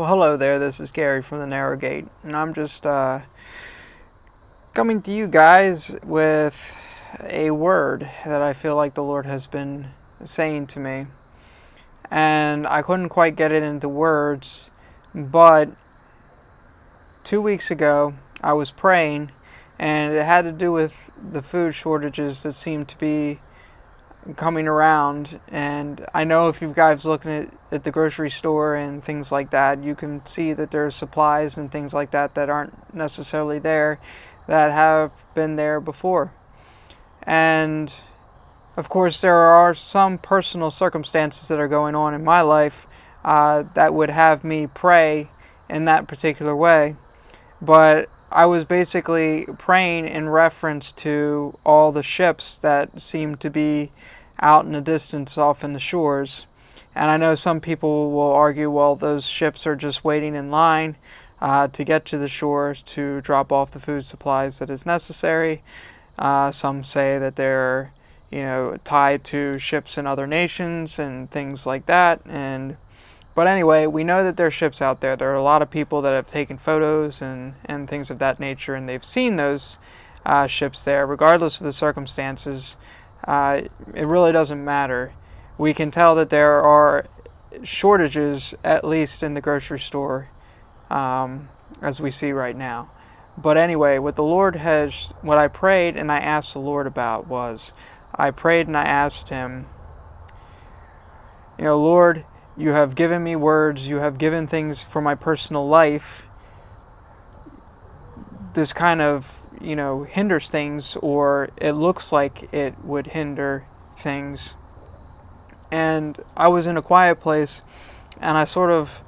Well, hello there. This is Gary from the Narrow Gate, and I'm just uh, coming to you guys with a word that I feel like the Lord has been saying to me. And I couldn't quite get it into words, but two weeks ago I was praying, and it had to do with the food shortages that seem to be coming around and I know if you guys looking at, at the grocery store and things like that you can see that there's supplies and things like that that aren't necessarily there that have been there before. And of course there are some personal circumstances that are going on in my life uh, that would have me pray in that particular way. But I was basically praying in reference to all the ships that seemed to be out in the distance off in the shores. And I know some people will argue, well, those ships are just waiting in line uh, to get to the shores to drop off the food supplies that is necessary. Uh, some say that they're, you know, tied to ships in other nations and things like that. And but anyway, we know that there are ships out there. There are a lot of people that have taken photos and, and things of that nature, and they've seen those uh, ships there, regardless of the circumstances uh, it really doesn't matter. We can tell that there are shortages, at least in the grocery store, um, as we see right now. But anyway, what the Lord has, what I prayed and I asked the Lord about was, I prayed and I asked Him, you know, Lord, you have given me words, you have given things for my personal life. This kind of you know, hinders things or it looks like it would hinder things. And I was in a quiet place and I sort of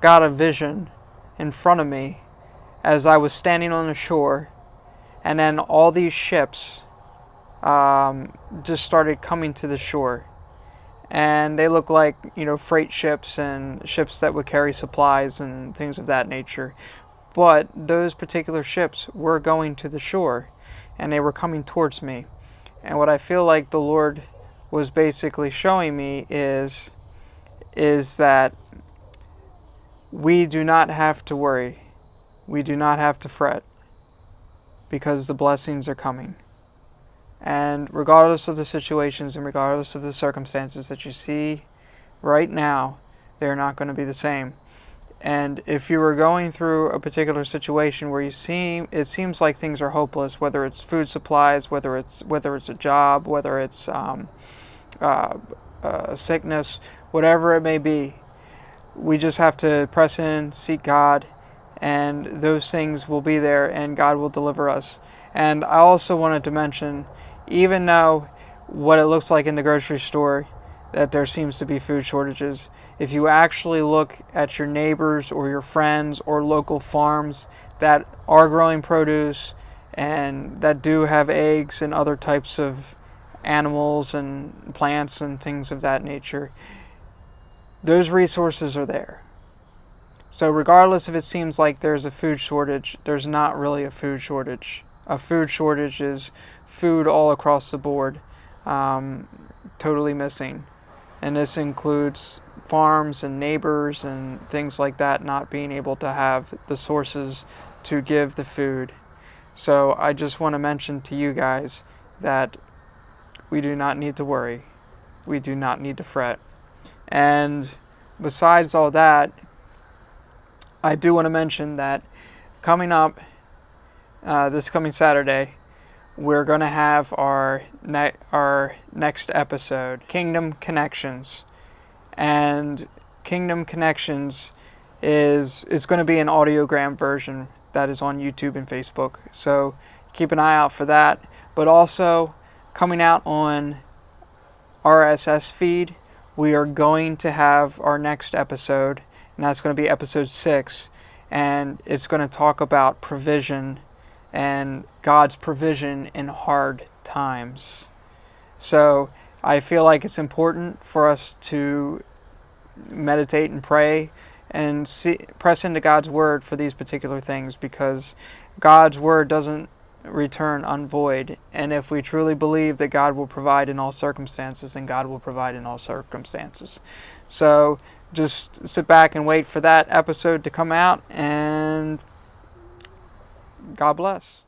got a vision in front of me as I was standing on the shore and then all these ships um, just started coming to the shore and they look like you know freight ships and ships that would carry supplies and things of that nature but those particular ships were going to the shore and they were coming towards me. And what I feel like the Lord was basically showing me is is that we do not have to worry. We do not have to fret because the blessings are coming. And regardless of the situations and regardless of the circumstances that you see right now, they're not going to be the same. And if you were going through a particular situation where you seem it seems like things are hopeless, whether it's food supplies, whether it's whether it's a job, whether it's um, uh, uh, sickness, whatever it may be, we just have to press in, seek God, and those things will be there, and God will deliver us. And I also wanted to mention, even though what it looks like in the grocery store, that there seems to be food shortages if you actually look at your neighbors or your friends or local farms that are growing produce and that do have eggs and other types of animals and plants and things of that nature, those resources are there. So regardless if it seems like there's a food shortage, there's not really a food shortage. A food shortage is food all across the board, um, totally missing. And this includes farms and neighbors and things like that not being able to have the sources to give the food. So I just want to mention to you guys that we do not need to worry. We do not need to fret. And besides all that, I do want to mention that coming up uh, this coming Saturday, we're going to have our ne- our next episode, Kingdom Connections and Kingdom Connections is is going to be an audiogram version that is on YouTube and Facebook. So keep an eye out for that. But also coming out on RSS feed, we are going to have our next episode, and that's going to be episode six, and it's going to talk about provision and God's provision in hard times. So I feel like it's important for us to meditate and pray and see, press into God's word for these particular things because God's word doesn't return unvoid. And if we truly believe that God will provide in all circumstances, then God will provide in all circumstances. So just sit back and wait for that episode to come out, and God bless.